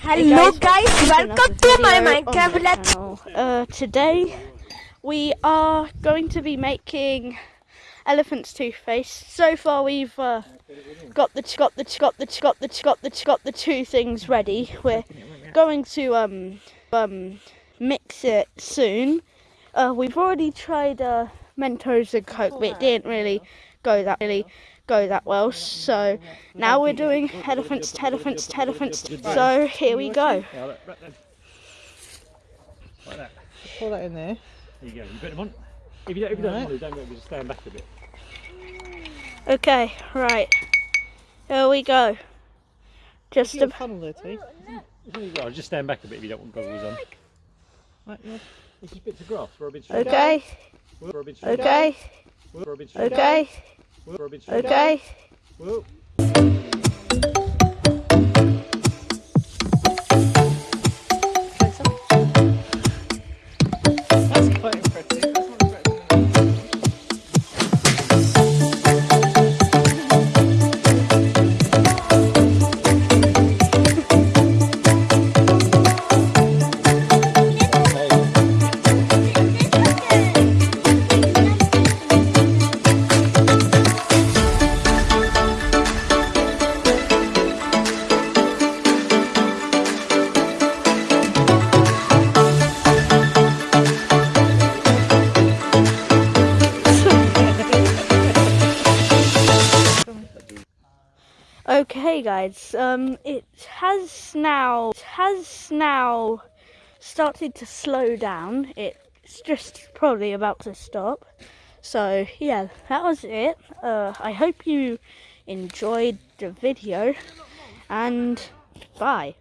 Hello guys, guys, welcome to my Minecraft Let's. Uh, today we are going to be making elephant's toothpaste. So far we've uh, got the got the got the got the got the got the two things ready. We're going to um um mix it soon. Uh, we've already tried uh, Mentos and Coke, but it didn't really go that really go that well. So now we're doing elephants, elephants, elephants. So here we go. Yeah, like, right that. Pour that in there. There you go. You put them on. If you don't, if you don't Right. want to, don't worry, just stand back a bit. Okay, right. Here we go. Just Just a a funnel there, T. Oh, there you. Just stand back a bit if you don't want goggles on. Right, yeah. It's just bits of grass. We're a bit okay, We're a bit okay, We're a bit okay, We're a bit okay. Okay, guys. Um, it has now it has now started to slow down. It's just probably about to stop. So yeah, that was it. Uh, I hope you enjoyed the video, and bye.